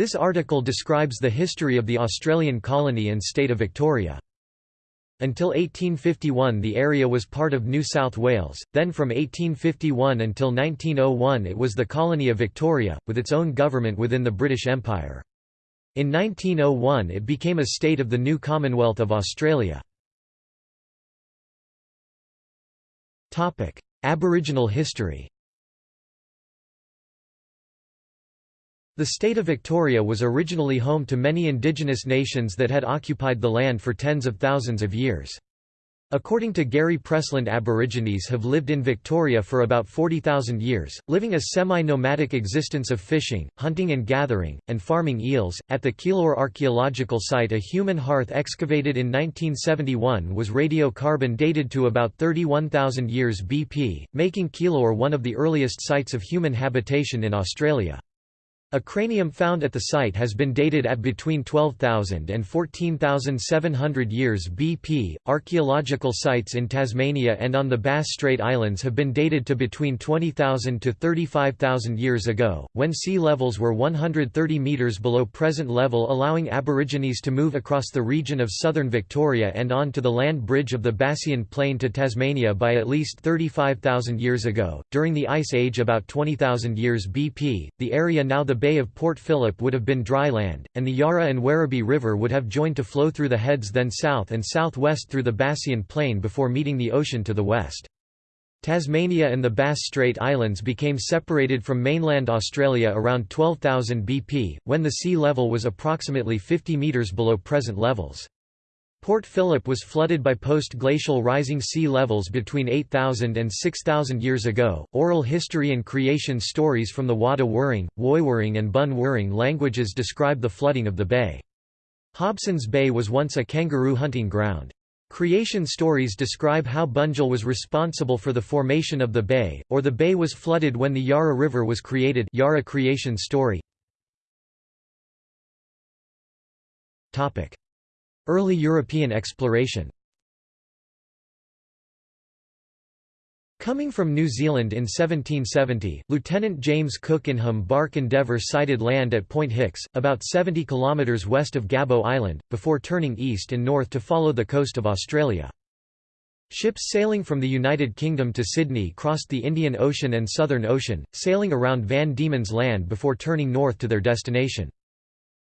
This article describes the history of the Australian colony and state of Victoria. Until 1851 the area was part of New South Wales, then from 1851 until 1901 it was the colony of Victoria, with its own government within the British Empire. In 1901 it became a state of the new Commonwealth of Australia. Aboriginal history The state of Victoria was originally home to many indigenous nations that had occupied the land for tens of thousands of years. According to Gary Presland Aborigines have lived in Victoria for about 40,000 years, living a semi-nomadic existence of fishing, hunting and gathering, and farming eels. At the Keilor archaeological site a human hearth excavated in 1971 was radiocarbon dated to about 31,000 years BP, making Keilor one of the earliest sites of human habitation in Australia. A cranium found at the site has been dated at between 12,000 and 14,700 years BP. Archaeological sites in Tasmania and on the Bass Strait Islands have been dated to between 20,000 to 35,000 years ago, when sea levels were 130 metres below present level, allowing Aborigines to move across the region of southern Victoria and on to the land bridge of the Bassian Plain to Tasmania by at least 35,000 years ago. During the Ice Age, about 20,000 years BP, the area now the Bay of Port Phillip would have been dry land, and the Yarra and Werribee River would have joined to flow through the heads then south and southwest through the Bassian Plain before meeting the ocean to the west. Tasmania and the Bass Strait Islands became separated from mainland Australia around 12,000 BP, when the sea level was approximately 50 metres below present levels. Port Phillip was flooded by post-glacial rising sea levels between 8,000 and 6,000 years ago. Oral history and creation stories from the Wada Wuring, Woiwurrung and Bun languages describe the flooding of the bay. Hobson's Bay was once a kangaroo hunting ground. Creation stories describe how Bunjil was responsible for the formation of the bay, or the bay was flooded when the Yarra River was created Yarra creation story. Topic. Early European exploration Coming from New Zealand in 1770, Lieutenant James Cook in Hum bark Endeavour sighted land at Point Hicks, about 70 kilometres west of Gabo Island, before turning east and north to follow the coast of Australia. Ships sailing from the United Kingdom to Sydney crossed the Indian Ocean and Southern Ocean, sailing around Van Diemen's Land before turning north to their destination.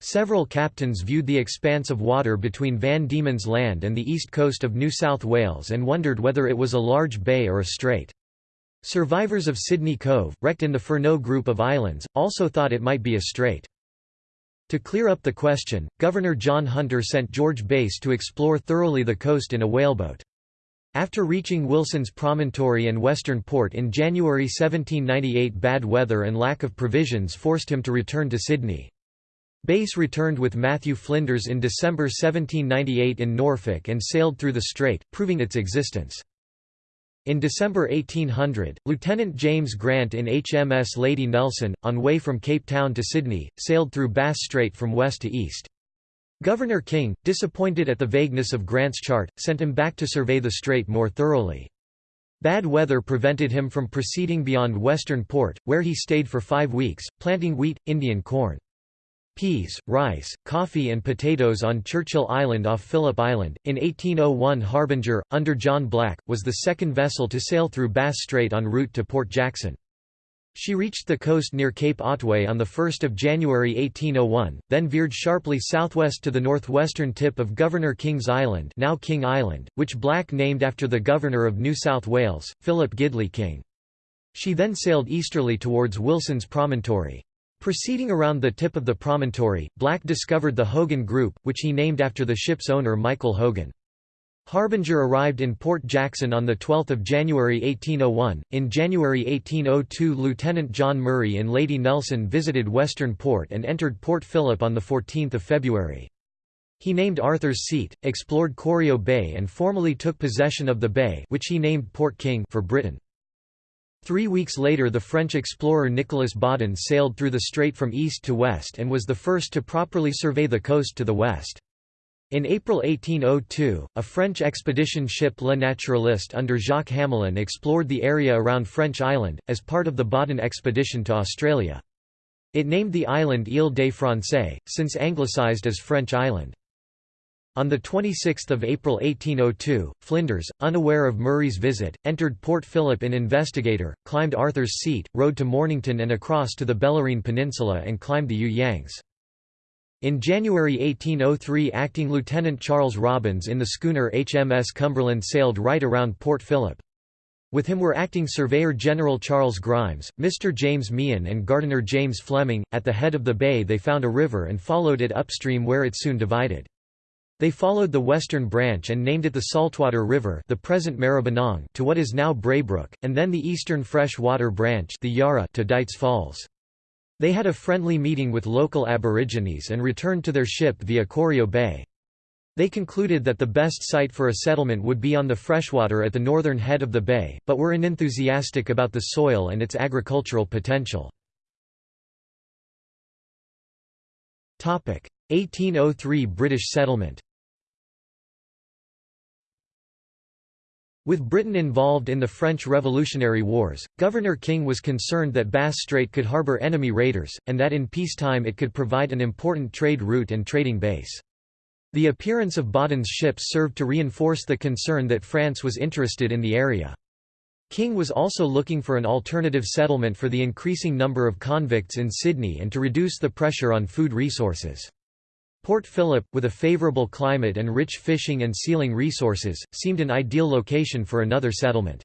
Several captains viewed the expanse of water between Van Diemen's Land and the east coast of New South Wales and wondered whether it was a large bay or a strait. Survivors of Sydney Cove, wrecked in the Furneaux group of islands, also thought it might be a strait. To clear up the question, Governor John Hunter sent George Bass to explore thoroughly the coast in a whaleboat. After reaching Wilson's Promontory and Western Port in January 1798 bad weather and lack of provisions forced him to return to Sydney. Bass returned with Matthew Flinders in December 1798 in Norfolk and sailed through the strait, proving its existence. In December 1800, Lieutenant James Grant in HMS Lady Nelson, on way from Cape Town to Sydney, sailed through Bass Strait from west to east. Governor King, disappointed at the vagueness of Grant's chart, sent him back to survey the strait more thoroughly. Bad weather prevented him from proceeding beyond Western Port, where he stayed for five weeks, planting wheat, Indian corn peas, rice, coffee and potatoes on Churchill Island off Phillip Island. In 1801 Harbinger, under John Black, was the second vessel to sail through Bass Strait en route to Port Jackson. She reached the coast near Cape Otway on 1 January 1801, then veered sharply southwest to the northwestern tip of Governor King's Island now King Island, which Black named after the Governor of New South Wales, Philip Gidley King. She then sailed easterly towards Wilson's Promontory. Proceeding around the tip of the promontory, Black discovered the Hogan Group, which he named after the ship's owner Michael Hogan. Harbinger arrived in Port Jackson on 12 January 1801. In January 1802 Lieutenant John Murray and Lady Nelson visited Western Port and entered Port Phillip on 14 February. He named Arthur's Seat, explored Corio Bay and formally took possession of the bay which he named Port King for Britain. Three weeks later the French explorer Nicolas Baudin sailed through the strait from east to west and was the first to properly survey the coast to the west. In April 1802, a French expedition ship Le Naturaliste under Jacques Hamelin explored the area around French Island, as part of the Baudin expedition to Australia. It named the island Île des Français, since anglicised as French Island. On 26 April 1802, Flinders, unaware of Murray's visit, entered Port Phillip in Investigator, climbed Arthur's Seat, rode to Mornington and across to the Bellarine Peninsula and climbed the You Yangs. In January 1803 Acting Lieutenant Charles Robbins in the schooner HMS Cumberland sailed right around Port Phillip. With him were acting Surveyor General Charles Grimes, Mr. James Meehan and Gardener James Fleming. At the head of the bay they found a river and followed it upstream where it soon divided. They followed the western branch and named it the Saltwater River the present Maribyrnong to what is now Braybrook, and then the eastern fresh water branch the Yarra to Dights Falls. They had a friendly meeting with local aborigines and returned to their ship via Corio Bay. They concluded that the best site for a settlement would be on the freshwater at the northern head of the bay, but were unenthusiastic about the soil and its agricultural potential. 1803 British settlement With Britain involved in the French Revolutionary Wars, Governor King was concerned that Bass Strait could harbour enemy raiders, and that in peacetime it could provide an important trade route and trading base. The appearance of Baudin's ships served to reinforce the concern that France was interested in the area. King was also looking for an alternative settlement for the increasing number of convicts in Sydney and to reduce the pressure on food resources. Port Phillip, with a favourable climate and rich fishing and sealing resources, seemed an ideal location for another settlement.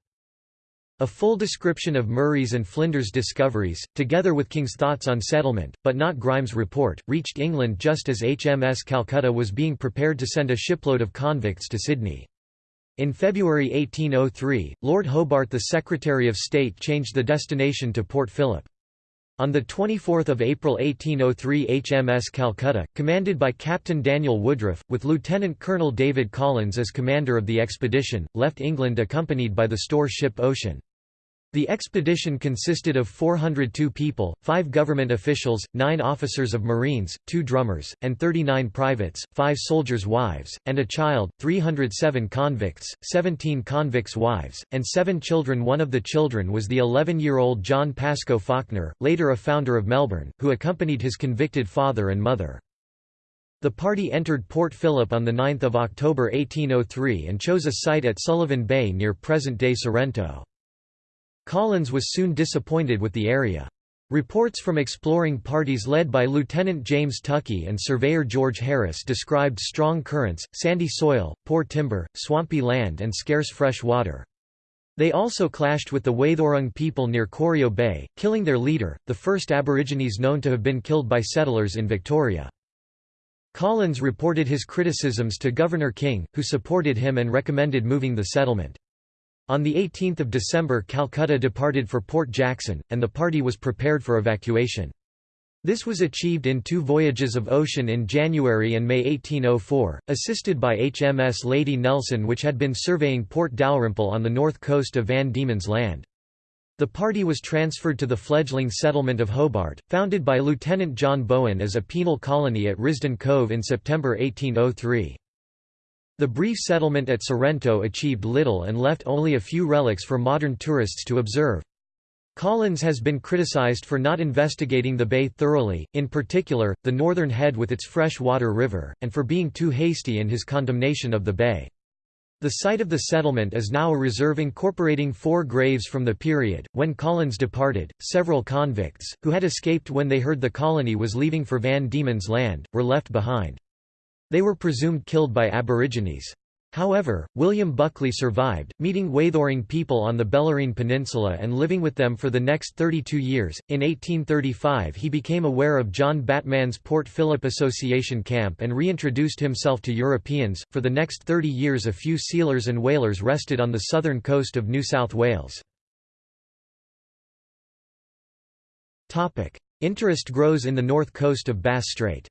A full description of Murray's and Flinders' discoveries, together with King's thoughts on settlement, but not Grimes' report, reached England just as HMS Calcutta was being prepared to send a shipload of convicts to Sydney. In February 1803, Lord Hobart the Secretary of State changed the destination to Port Phillip. On 24 April 1803 HMS Calcutta, commanded by Captain Daniel Woodriff, with Lieutenant Colonel David Collins as commander of the expedition, left England accompanied by the store ship Ocean. The expedition consisted of 402 people, five government officials, nine officers of Marines, two drummers, and 39 privates, five soldiers' wives, and a child, 307 convicts, 17 convicts' wives, and seven children One of the children was the 11-year-old John Pascoe Fawkner, later a founder of Melbourne, who accompanied his convicted father and mother. The party entered Port Phillip on 9 October 1803 and chose a site at Sullivan Bay near present-day Sorrento. Collins was soon disappointed with the area. Reports from exploring parties led by Lieutenant James Tuckey and surveyor George Harris described strong currents, sandy soil, poor timber, swampy land and scarce fresh water. They also clashed with the Wathaurong people near Corio Bay, killing their leader, the first Aborigines known to have been killed by settlers in Victoria. Collins reported his criticisms to Governor King, who supported him and recommended moving the settlement. On 18 December Calcutta departed for Port Jackson, and the party was prepared for evacuation. This was achieved in two voyages of ocean in January and May 1804, assisted by HMS Lady Nelson which had been surveying Port Dalrymple on the north coast of Van Diemen's Land. The party was transferred to the fledgling settlement of Hobart, founded by Lieutenant John Bowen as a penal colony at Risdon Cove in September 1803. The brief settlement at Sorrento achieved little and left only a few relics for modern tourists to observe. Collins has been criticized for not investigating the bay thoroughly, in particular, the northern head with its fresh-water river, and for being too hasty in his condemnation of the bay. The site of the settlement is now a reserve incorporating four graves from the period. When Collins departed, several convicts, who had escaped when they heard the colony was leaving for Van Diemen's Land, were left behind. They were presumed killed by Aborigines. However, William Buckley survived, meeting Wathaurong people on the Bellarine Peninsula and living with them for the next 32 years. In 1835, he became aware of John Batman's Port Phillip Association camp and reintroduced himself to Europeans. For the next 30 years, a few sealers and whalers rested on the southern coast of New South Wales. Interest grows in the north coast of Bass Strait.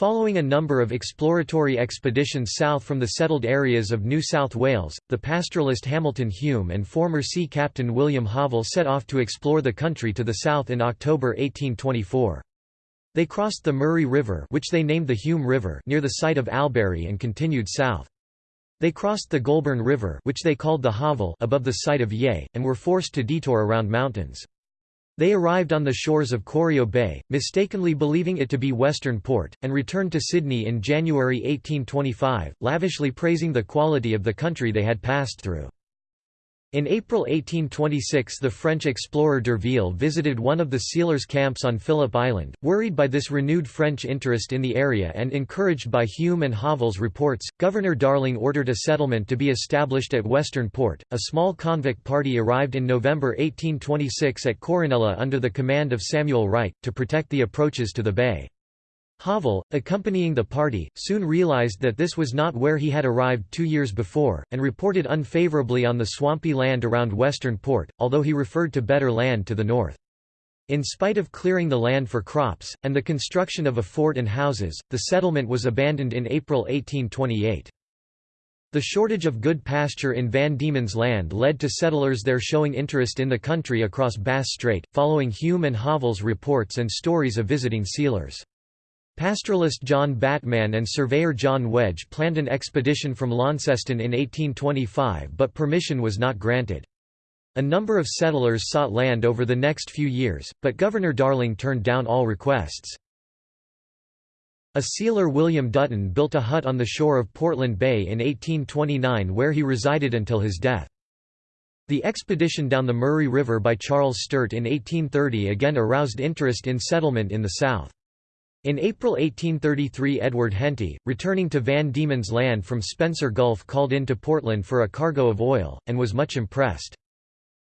Following a number of exploratory expeditions south from the settled areas of New South Wales, the pastoralist Hamilton Hume and former sea captain William Hovell set off to explore the country to the south in October 1824. They crossed the Murray River which they named the Hume River near the site of Albury and continued south. They crossed the Goulburn River which they called the Hovell above the site of Yea, and were forced to detour around mountains. They arrived on the shores of Corio Bay, mistakenly believing it to be Western Port, and returned to Sydney in January 1825, lavishly praising the quality of the country they had passed through. In April 1826 the French explorer d'Urville visited one of the sealers' camps on Phillip Island. Worried by this renewed French interest in the area and encouraged by Hume and Hovell's reports, Governor Darling ordered a settlement to be established at Western Port. A small convict party arrived in November 1826 at Corinella under the command of Samuel Wright, to protect the approaches to the bay. Hovell, accompanying the party, soon realized that this was not where he had arrived two years before, and reported unfavorably on the swampy land around Western Port, although he referred to better land to the north. In spite of clearing the land for crops, and the construction of a fort and houses, the settlement was abandoned in April 1828. The shortage of good pasture in Van Diemen's Land led to settlers there showing interest in the country across Bass Strait, following Hume and Hovell's reports and stories of visiting sealers. Pastoralist John Batman and surveyor John Wedge planned an expedition from Launceston in 1825 but permission was not granted. A number of settlers sought land over the next few years, but Governor Darling turned down all requests. A sealer William Dutton built a hut on the shore of Portland Bay in 1829 where he resided until his death. The expedition down the Murray River by Charles Sturt in 1830 again aroused interest in settlement in the south. In April 1833 Edward Henty, returning to Van Diemen's Land from Spencer Gulf called into Portland for a cargo of oil, and was much impressed.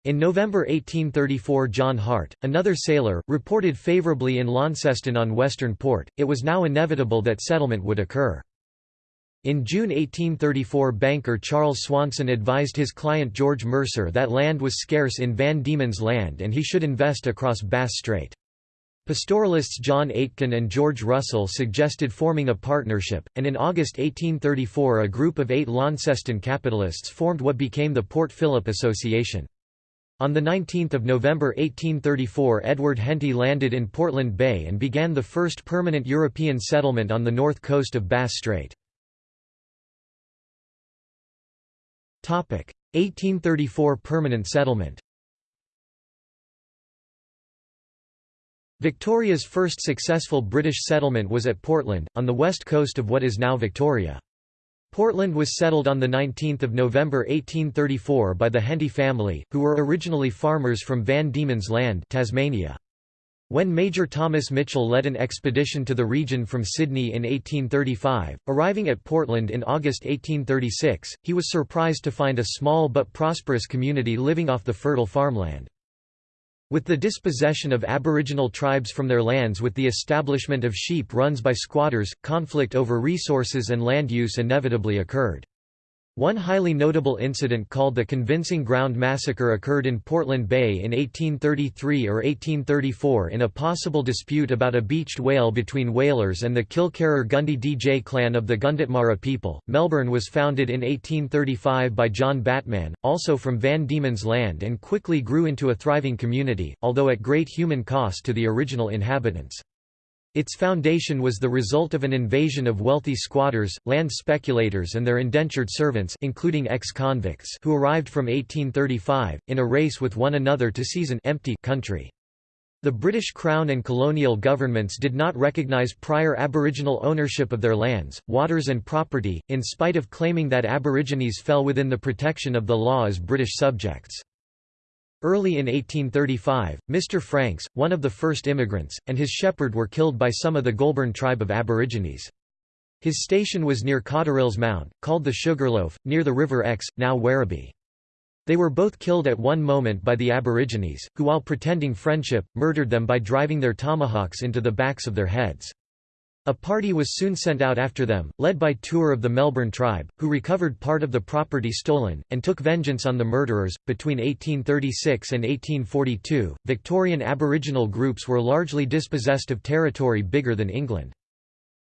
In November 1834 John Hart, another sailor, reported favorably in Launceston on Western Port. It was now inevitable that settlement would occur. In June 1834 banker Charles Swanston advised his client George Mercer that land was scarce in Van Diemen's Land and he should invest across Bass Strait. Pastoralists John Aitken and George Russell suggested forming a partnership, and in August 1834 a group of eight Launceston capitalists formed what became the Port Phillip Association. On 19 November 1834 Edward Henty landed in Portland Bay and began the first permanent European settlement on the north coast of Bass Strait. 1834 permanent settlement Victoria's first successful British settlement was at Portland, on the west coast of what is now Victoria. Portland was settled on 19 November 1834 by the Henty family, who were originally farmers from Van Diemen's Land Tasmania. When Major Thomas Mitchell led an expedition to the region from Sydney in 1835, arriving at Portland in August 1836, he was surprised to find a small but prosperous community living off the fertile farmland. With the dispossession of Aboriginal tribes from their lands with the establishment of sheep runs by squatters, conflict over resources and land use inevitably occurred. One highly notable incident called the Convincing Ground Massacre occurred in Portland Bay in 1833 or 1834 in a possible dispute about a beached whale between whalers and the Kilkerrar-Gundy DJ clan of the Gunditjmara people. Melbourne was founded in 1835 by John Batman, also from Van Diemen's Land and quickly grew into a thriving community, although at great human cost to the original inhabitants. Its foundation was the result of an invasion of wealthy squatters, land speculators and their indentured servants including ex-convicts who arrived from 1835, in a race with one another to seize an empty country. The British Crown and colonial governments did not recognise prior Aboriginal ownership of their lands, waters and property, in spite of claiming that Aborigines fell within the protection of the law as British subjects. Early in 1835, Mr. Franks, one of the first immigrants, and his shepherd were killed by some of the Goulburn tribe of Aborigines. His station was near Cotterill's Mount, called the Sugarloaf, near the River Exe, now Werribee. They were both killed at one moment by the Aborigines, who while pretending friendship, murdered them by driving their tomahawks into the backs of their heads. A party was soon sent out after them, led by Tour of the Melbourne tribe, who recovered part of the property stolen, and took vengeance on the murderers. Between 1836 and 1842, Victorian Aboriginal groups were largely dispossessed of territory bigger than England.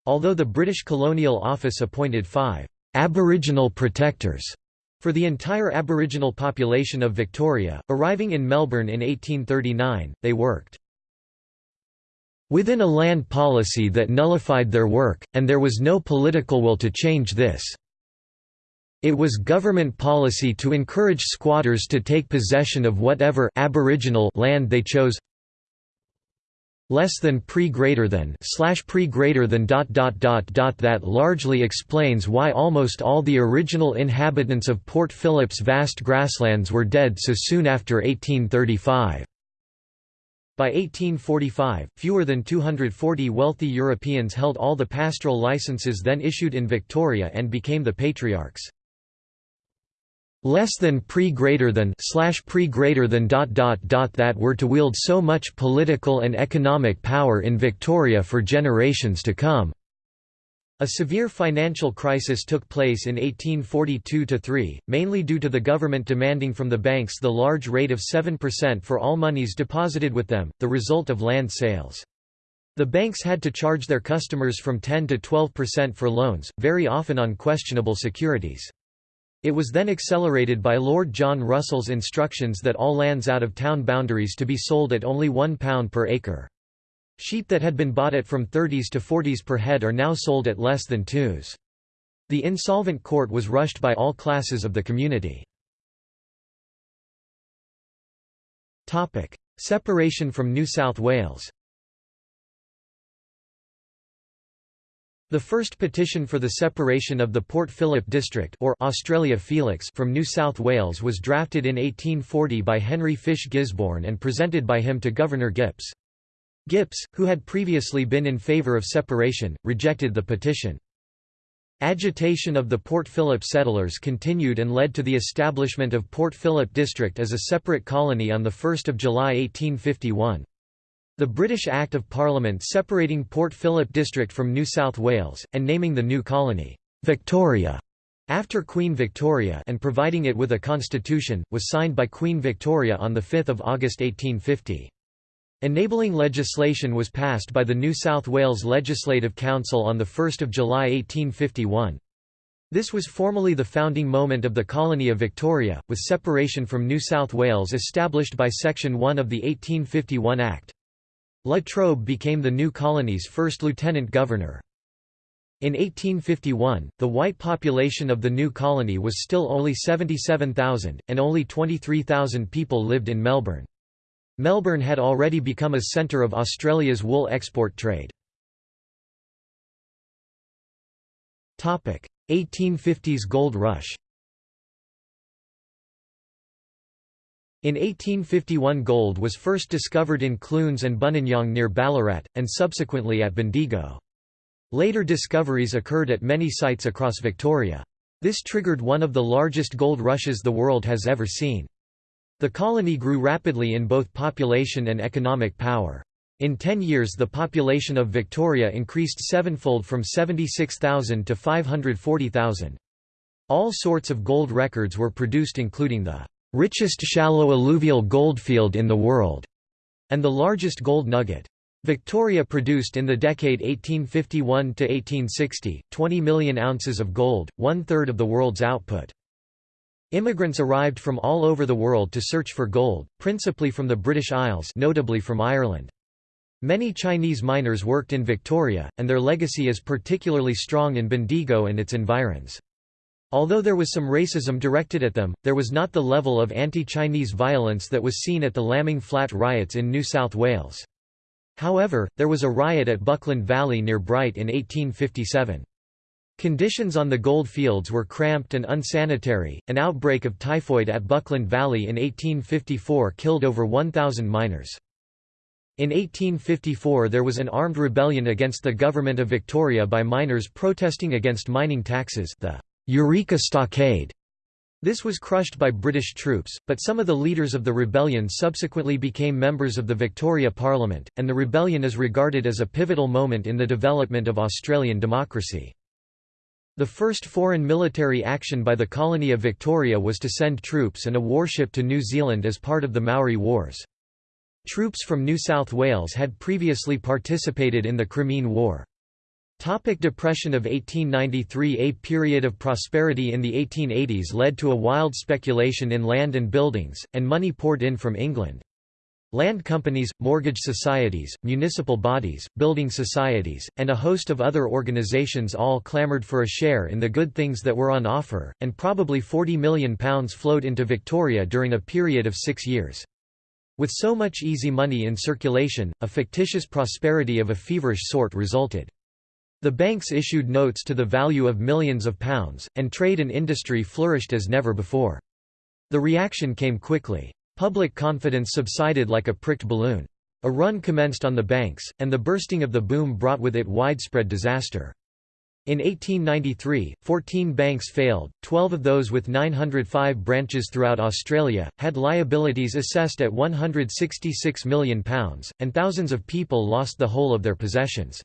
Although the British Colonial Office appointed five Aboriginal protectors for the entire Aboriginal population of Victoria, arriving in Melbourne in 1839, they worked within a land policy that nullified their work, and there was no political will to change this. It was government policy to encourage squatters to take possession of whatever aboriginal land they chose less than pre greater than slash pre greater than dot dot dot dot that largely explains why almost all the original inhabitants of Port Phillip's vast grasslands were dead so soon after 1835. By 1845, fewer than 240 wealthy Europeans held all the pastoral licenses then issued in Victoria and became the patriarchs less than pre greater than slash pre greater than dot dot dot that were to wield so much political and economic power in Victoria for generations to come. A severe financial crisis took place in 1842–3, mainly due to the government demanding from the banks the large rate of 7% for all monies deposited with them, the result of land sales. The banks had to charge their customers from 10 to 12% for loans, very often on questionable securities. It was then accelerated by Lord John Russell's instructions that all lands out of town boundaries to be sold at only £1 per acre. Sheep that had been bought at from 30s to 40s per head are now sold at less than 2s. The insolvent court was rushed by all classes of the community. Separation from New South Wales The first petition for the separation of the Port Phillip district or Australia Felix from New South Wales was drafted in 1840 by Henry Fysche Gisborne and presented by him to Governor Gipps. Gipps, who had previously been in favour of separation, rejected the petition. Agitation of the Port Phillip settlers continued and led to the establishment of Port Phillip District as a separate colony on 1 July 1851. The British Act of Parliament separating Port Phillip District from New South Wales, and naming the new colony, Victoria, after Queen Victoria and providing it with a constitution, was signed by Queen Victoria on 5 August 1850. Enabling legislation was passed by the New South Wales Legislative Council on 1 July 1851. This was formally the founding moment of the colony of Victoria, with separation from New South Wales established by Section 1 of the 1851 Act. La Trobe became the new colony's first lieutenant governor. In 1851, the white population of the new colony was still only 77,000, and only 23,000 people lived in Melbourne. Melbourne had already become a centre of Australia's wool export trade. 1850s gold rush In 1851 gold was first discovered in Clunes and Buninyong near Ballarat, and subsequently at Bendigo. Later discoveries occurred at many sites across Victoria. This triggered one of the largest gold rushes the world has ever seen. The colony grew rapidly in both population and economic power. In 10 years the population of Victoria increased sevenfold from 76,000 to 540,000. All sorts of gold records were produced including the richest shallow alluvial goldfield in the world, and the largest gold nugget. Victoria produced in the decade 1851–1860, 20 million ounces of gold, one-third of the world's output. Immigrants arrived from all over the world to search for gold, principally from the British Isles notably from Ireland. Many Chinese miners worked in Victoria, and their legacy is particularly strong in Bendigo and its environs. Although there was some racism directed at them, there was not the level of anti-Chinese violence that was seen at the Lambing Flat riots in New South Wales. However, there was a riot at Buckland Valley near Bright in 1857. Conditions on the gold fields were cramped and unsanitary. An outbreak of typhoid at Buckland Valley in 1854 killed over 1,000 miners. In 1854 there was an armed rebellion against the government of Victoria by miners protesting against mining taxes the Eureka Stockade. This was crushed by British troops, but some of the leaders of the rebellion subsequently became members of the Victoria Parliament, and the rebellion is regarded as a pivotal moment in the development of Australian democracy. The first foreign military action by the colony of Victoria was to send troops and a warship to New Zealand as part of the Maori Wars. Troops from New South Wales had previously participated in the Crimean War. Topic Depression of 1893 A period of prosperity in the 1880s led to a wild speculation in land and buildings, and money poured in from England. Land companies, mortgage societies, municipal bodies, building societies, and a host of other organisations all clamoured for a share in the good things that were on offer, and probably £40 million flowed into Victoria during a period of six years. With so much easy money in circulation, a fictitious prosperity of a feverish sort resulted. The banks issued notes to the value of millions of pounds, and trade and industry flourished as never before. The reaction came quickly. Public confidence subsided like a pricked balloon. A run commenced on the banks, and the bursting of the boom brought with it widespread disaster. In 1893, 14 banks failed, 12 of those with 905 branches throughout Australia, had liabilities assessed at £166 million, and thousands of people lost the whole of their possessions.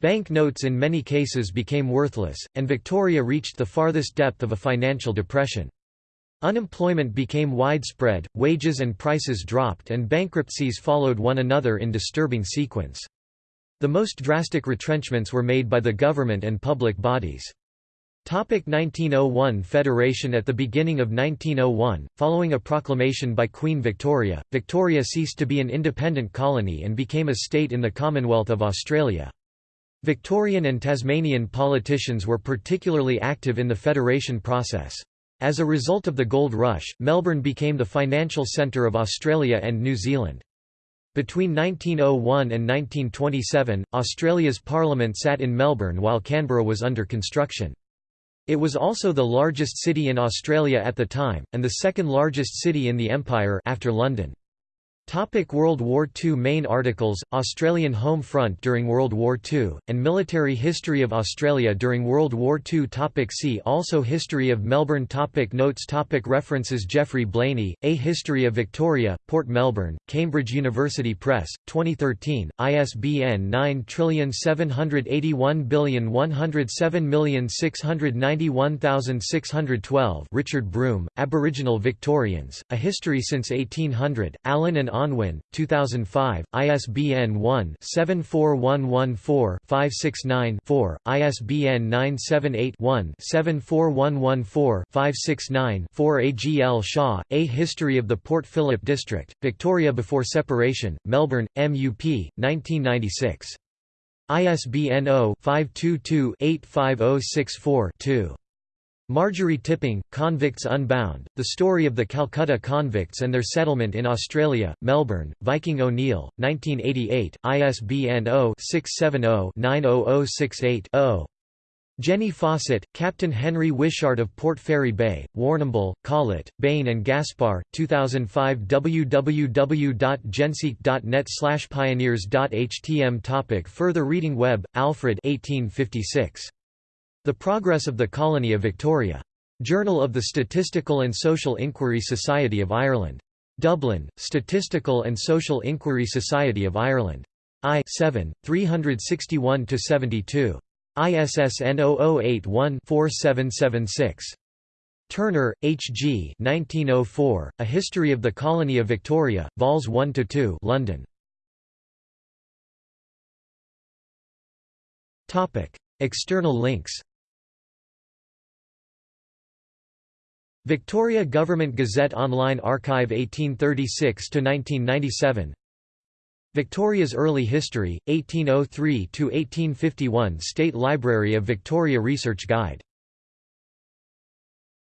Bank notes in many cases became worthless, and Victoria reached the farthest depth of a financial depression. Unemployment became widespread, wages and prices dropped and bankruptcies followed one another in disturbing sequence. The most drastic retrenchments were made by the government and public bodies. Topic 1901 Federation At the beginning of 1901, following a proclamation by Queen Victoria, Victoria ceased to be an independent colony and became a state in the Commonwealth of Australia. Victorian and Tasmanian politicians were particularly active in the federation process. As a result of the gold rush, Melbourne became the financial centre of Australia and New Zealand. Between 1901 and 1927, Australia's parliament sat in Melbourne while Canberra was under construction. It was also the largest city in Australia at the time, and the second largest city in the Empire after London. Topic World War II Main articles, Australian Home Front during World War II, and Military History of Australia during World War II topic See also History of Melbourne. Topic Notes. Topic References. Geoffrey Blainey, A History of Victoria, Port Melbourne, Cambridge University Press, 2013, ISBN 9781107691612 Richard Broome, Aboriginal Victorians, A History since 1800, Allen and Unwin, 2005, ISBN 1-74114-569-4, ISBN 978-1-74114-569-4 A. G. L. Shaw, A History of the Port Phillip District, Victoria Before Separation, Melbourne, MUP, 1996. ISBN 0-522-85064-2. Marjorie Tipping, Convicts Unbound, The Story of the Calcutta Convicts and Their Settlement in Australia, Melbourne, Viking O'Neill, 1988, ISBN 0-670-90068-0. Jenny Fawcett, Captain Henry Wishart of Port Fairy Bay, Warrnambool, Collett, Bain and Gaspar, 2005 www.genseek.net pioneers.htm Topic Further reading Webb, Alfred 1856. The Progress of the Colony of Victoria. Journal of the Statistical and Social Inquiry Society of Ireland. Dublin, Statistical and Social Inquiry Society of Ireland. I 7, 361–72. ISSN 0081-4776. Turner, H. G. 1904, A History of the Colony of Victoria, Vols 1–2 London. External links Victoria Government Gazette Online Archive 1836–1997 Victoria's Early History, 1803–1851 State Library of Victoria Research Guide